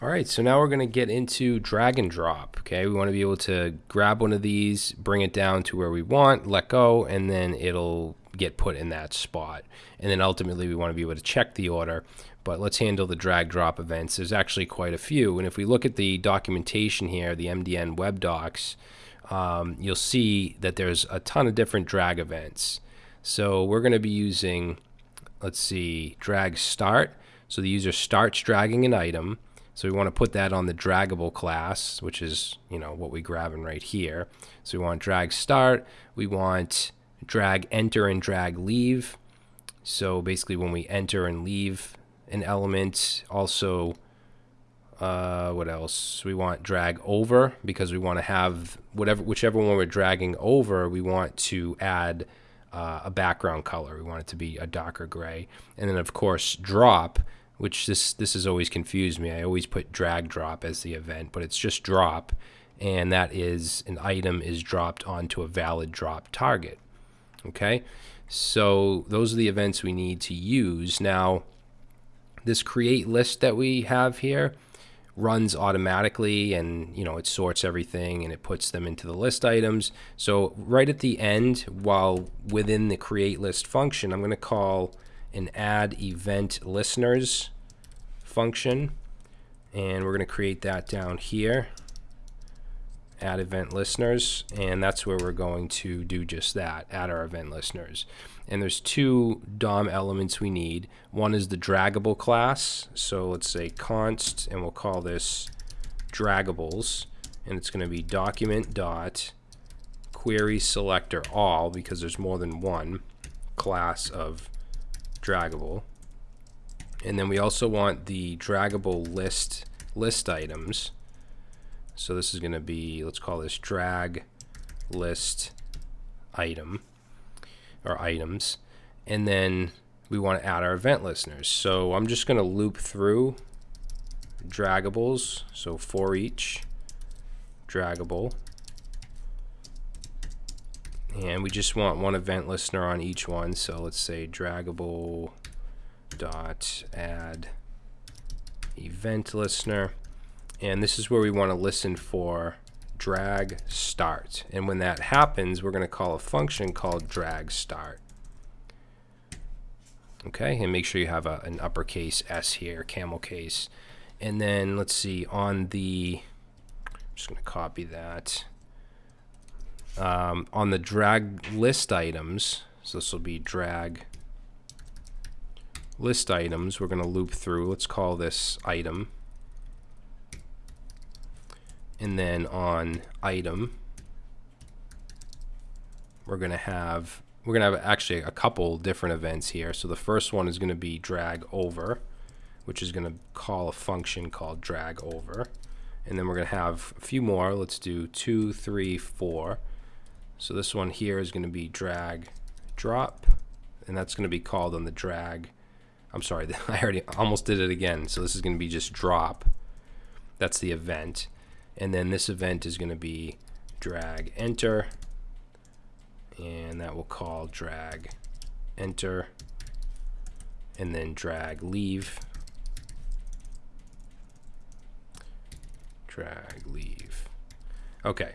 All right, so now we're going to get into drag and drop. Okay, we want to be able to grab one of these, bring it down to where we want, let go, and then it'll get put in that spot. And then ultimately we want to be able to check the order. But let's handle the drag drop events. There's actually quite a few. And if we look at the documentation here, the MDN web docs, um, you'll see that there's a ton of different drag events. So we're going to be using, let's see, drag start. So the user starts dragging an item so we want to put that on the draggable class, which is, you know, what we grabbing right here. So we want drag start, we want drag enter and drag leave. So basically when we enter and leave an element, also uh, what else? We want drag over because we want to have whatever, whichever one we're dragging over, we want to add uh, a background color. We want it to be a darker gray. And then of course drop which this this has always confused me. I always put drag drop as the event, but it's just drop, and that is an item is dropped onto a valid drop target. Okay, so those are the events we need to use. Now, this create list that we have here runs automatically and you know it sorts everything and it puts them into the list items so right at the end while within the create list function I'm going to call an add event listeners function. And we're going to create that down here. Add event listeners. And that's where we're going to do just that add our event listeners. And there's two DOM elements we need. One is the draggable class. So let's say const and we'll call this draggables and it's going to be document dot query selector all because there's more than one class of draggable. And then we also want the draggable list list items. So this is going to be, let's call this drag list item or items. And then we want to add our event listeners. So I'm just going to loop through draggables. So for each draggable. And we just want one event listener on each one. So let's say draggable dot add event listener. And this is where we want to listen for drag start. And when that happens, we're going to call a function called drag start. Okay, and make sure you have a, an uppercase S here, camel case. And then let's see, on the, I'm just going to copy that um, on the drag list items, so this will be drag list items, we're going to loop through. Let's call this item. And then on item, we're going to have we're going to have actually a couple different events here. So the first one is going to be drag over, which is going to call a function called drag over. And then we're going to have a few more. Let's do two, three, four. So this one here is going to be drag drop, and that's going to be called on the drag. I'm sorry, I already almost did it again. So this is going to be just drop. That's the event. And then this event is going to be drag enter, and that will call drag enter, and then drag leave. Drag leave. Okay.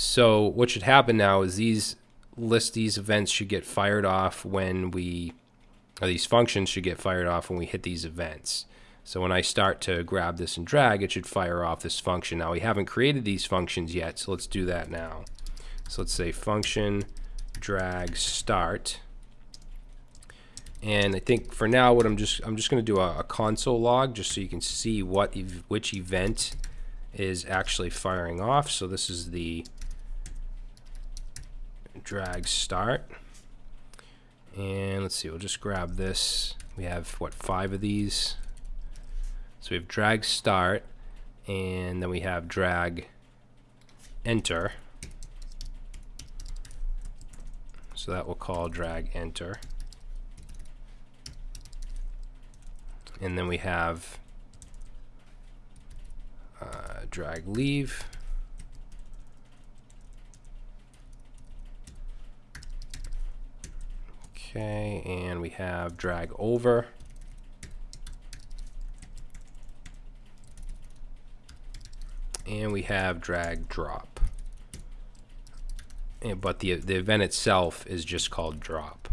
So what should happen now is these list these events should get fired off when we or these functions should get fired off when we hit these events. So when I start to grab this and drag, it should fire off this function. Now we haven't created these functions yet, so let's do that now. So let's say function drag start. And I think for now, what I'm just I'm just going to do a, a, console log just so you can see what which event is actually firing off. So this is the drag start. And let's see, we'll just grab this. We have, what, five of these? So we have drag start, and then we have drag enter. So that will call drag enter. And then we have uh, drag leave. Okay, and we have drag over. and we have drag drop. And, but the, the event itself is just called drop.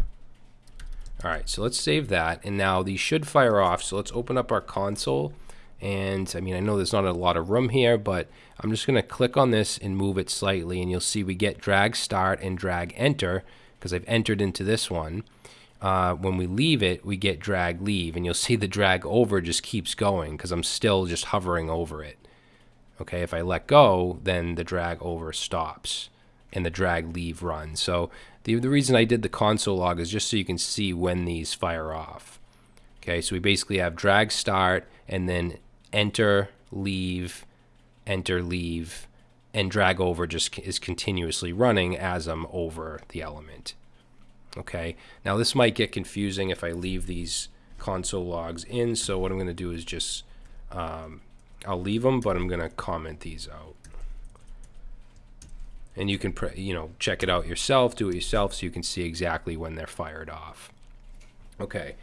All right, so let's save that. And now these should fire off. So let's open up our console. And I mean, I know there's not a lot of room here, but I'm just going to click on this and move it slightly. And you'll see we get drag start and drag enter because I've entered into this one. Uh, when we leave it, we get drag leave. And you'll see the drag over just keeps going because I'm still just hovering over it. Okay, if I let go, then the drag over stops and the drag leave runs. So the, the reason I did the console log is just so you can see when these fire off. Okay, so we basically have drag start and then enter, leave, enter, leave, and drag over just is continuously running as I'm over the element. Okay, now this might get confusing if I leave these console logs in, so what I'm going to do is just um, I'll leave them, but I'm going to comment these out. And you can, you know, check it out yourself, do it yourself so you can see exactly when they're fired off. Okay,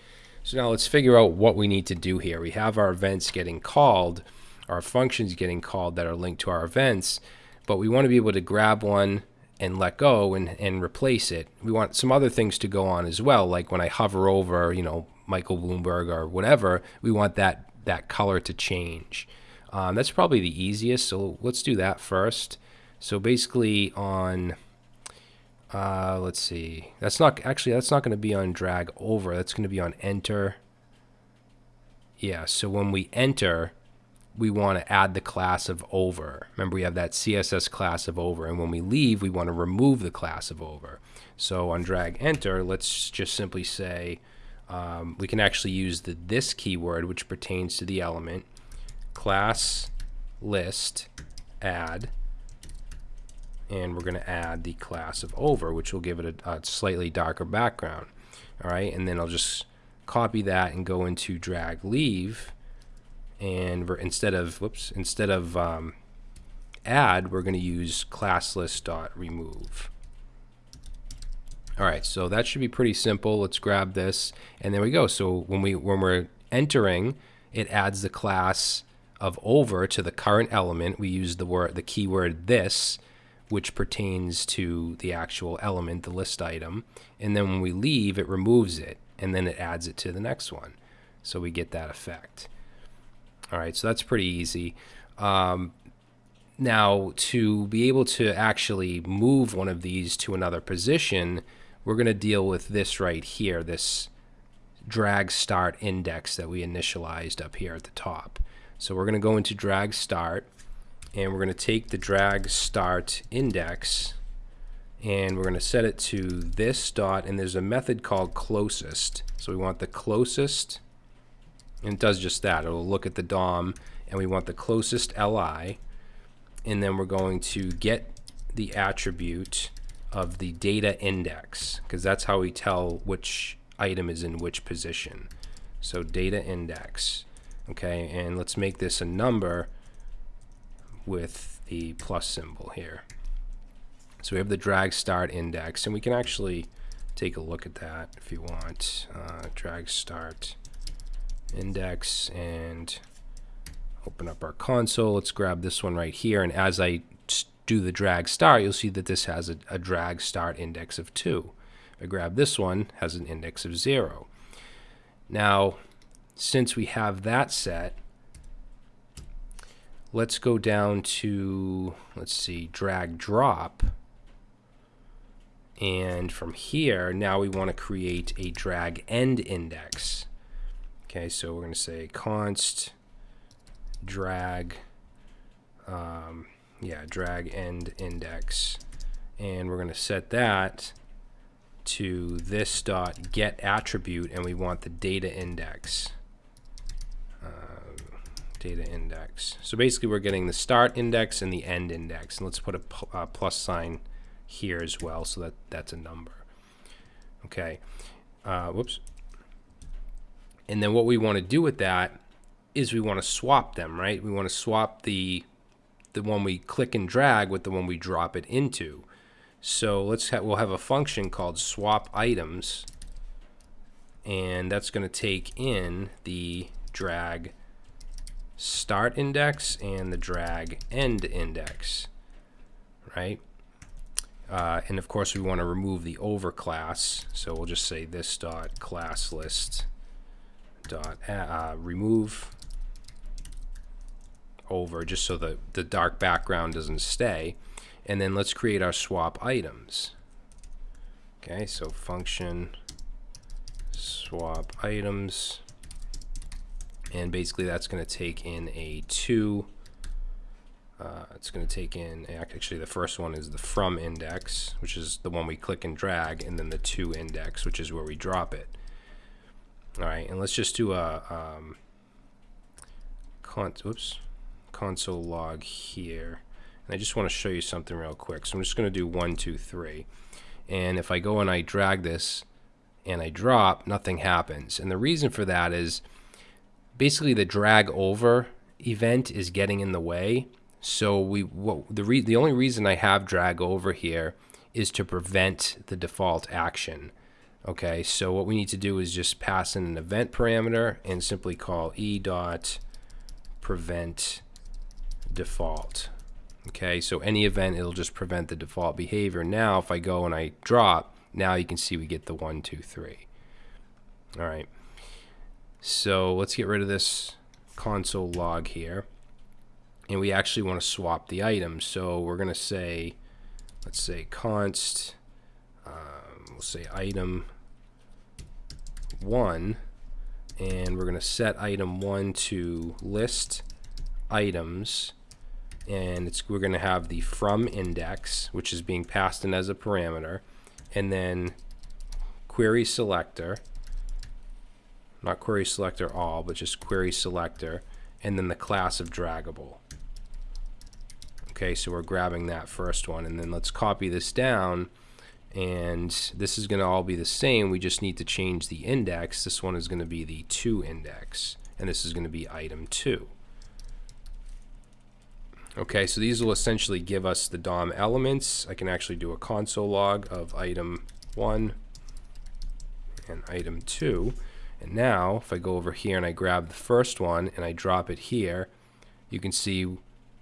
so now let's figure out what we need to do here. We have our events getting called, our functions getting called that are linked to our events, but we want to be able to grab one and let go and, and replace it. We want some other things to go on as well, like when I hover over, you know, Michael Bloomberg or whatever, we want that, that color to change. Um, that's probably the easiest. So let's do that first. So basically on, uh, let's see, that's not, actually, that's not going to be on drag over. That's going to be on enter. Yeah, so when we enter, we want to add the class of over. Remember, we have that CSS class of over. And when we leave, we want to remove the class of over. So on drag enter, let's just simply say, um, we can actually use the this keyword, which pertains to the element class list add and we're going to add the class of over which will give it a, a, slightly darker background all right and then I'll just copy that and go into drag leave and we're instead of whoops instead of um, add we're going to use class list dot remove all right so that should be pretty simple let's grab this and there we go so when we when we're entering it adds the class of over to the current element, we use the word the keyword this, which pertains to the actual element, the list item. And then when we leave, it removes it, and then it adds it to the next one. So we get that effect. All right, so that's pretty easy. Um, now, to be able to actually move one of these to another position, we're going to deal with this right here, this drag start index that we initialized up here at the top. So we're going to go into drag start and we're going to take the drag start index and we're going to set it to this dot and there's a method called closest. So we want the closest and it does just that. It'll look at the DOM and we want the closest li and then we're going to get the attribute of the data index because that's how we tell which item is in which position. So data index okay and let's make this a number with the plus symbol here so we have the drag start index and we can actually take a look at that if you want uh, drag start index and open up our console let's grab this one right here and as I do the drag start you'll see that this has a, a drag start index of 2 if I grab this one has an index of 0 now since we have that set, let's go down to, let's see, drag drop. And from here, now we want to create a drag end index. Okay, so we're going to say const drag, um, yeah, drag end index. And we're going to set that to this dot get attribute, and we want the data index data index. So basically we're getting the start index and the end index. And let's put a uh, plus sign here as well so that that's a number. Okay. Uh, whoops. And then what we want to do with that is we want to swap them, right? We want to swap the the one we click and drag with the one we drop it into. So let's ha we'll have a function called swap items and that's going to take in the drag start index and the drag end index, right? Uh, and of course, we want to remove the over class. So we'll just say this dot class list dot uh, remove over just so the, the dark background doesn't stay. And then let's create our swap items. Okay, so function swap items. And basically that's going to take in a 2. Uh, it's going to take in, actually the first one is the from index, which is the one we click and drag, and then the to index, which is where we drop it. All right, and let's just do a um, con oops, console log here. And I just want to show you something real quick. So I'm just going to do one, two, three. And if I go and I drag this and I drop, nothing happens. And the reason for that is basically the drag over event is getting in the way. So we what, the the only reason I have drag over here is to prevent the default action. Okay, so what we need to do is just pass in an event parameter and simply call e dot prevent default. Okay, so any event, it'll just prevent the default behavior. Now, if I go and I drop, now you can see we get the one, two, three. All right. So let's get rid of this console log here. And we actually want to swap the items. So we're going to say, let's say const, um, we'll say item one, and we're going to set item one to list items. And it's we're going to have the from index which is being passed in as a parameter and then query selector not query selector all but just query selector and then the class of draggable. Okay so we're grabbing that first one and then let's copy this down and this is going to all be the same we just need to change the index this one is going to be the to index and this is going to be item 2 Okay, so these will essentially give us the DOM elements. I can actually do a console log of item 1 and item 2. And now, if I go over here and I grab the first one and I drop it here, you can see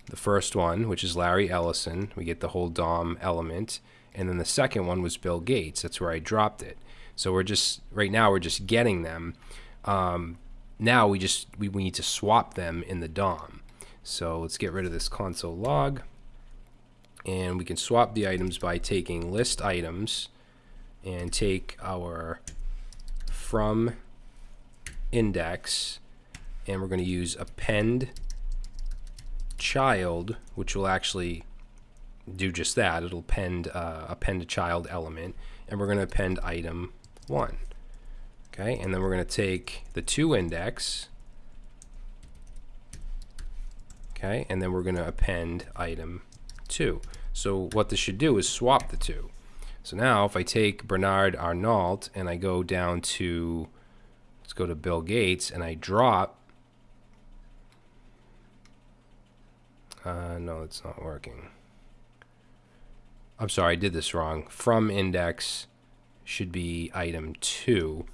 the first one, which is Larry Ellison. We get the whole DOM element. And then the second one was Bill Gates. That's where I dropped it. So we're just, right now, we're just getting them. Um, now we just, we, we need to swap them in the DOM. So let's get rid of this console log. And we can swap the items by taking list items and take our from index and we're going to use append child which will actually do just that. It'll append uh, append a child element and we're going to append item 1 okay? And then we're going to take the 2 index okay? And then we're going to append item 2 so what this should do is swap the two. So now if I take Bernard Arnault and I go down to let's go to Bill Gates and I drop uh, no it's not working I'm sorry I did this wrong from index should be item 2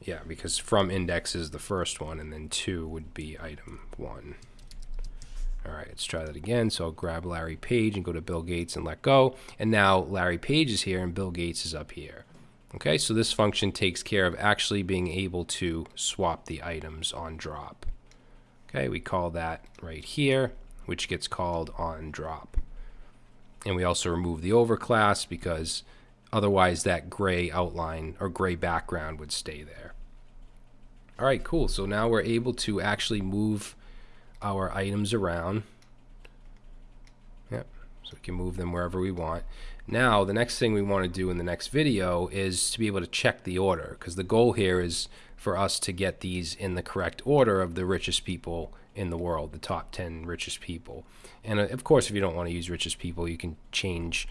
yeah because from index is the first one and then 2 would be item 1 all right, let's try that again. So I'll grab Larry Page and go to Bill Gates and let go. And now Larry Page is here and Bill Gates is up here. Okay, so this function takes care of actually being able to swap the items on drop. Okay, we call that right here, which gets called on drop. And we also remove the overclass because otherwise that gray outline or gray background would stay there. All right, cool. So now we're able to actually move our items around. Yep, so we can move them wherever we want. Now, the next thing we want to do in the next video is to be able to check the order, because the goal here is for us to get these in the correct order of the richest people in the world, the top 10 richest people. And uh, of course, if you don't want to use richest people, you can change,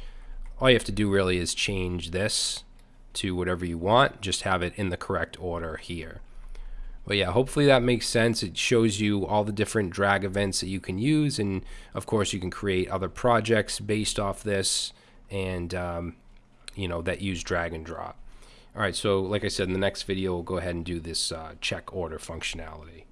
all you have to do really is change this to whatever you want, just have it in the correct order here. But yeah, hopefully that makes sense. It shows you all the different drag events that you can use. And of course, you can create other projects based off this and, um, you know, that use drag and drop. All right, so like I said, in the next video, we'll go ahead and do this uh, check order functionality.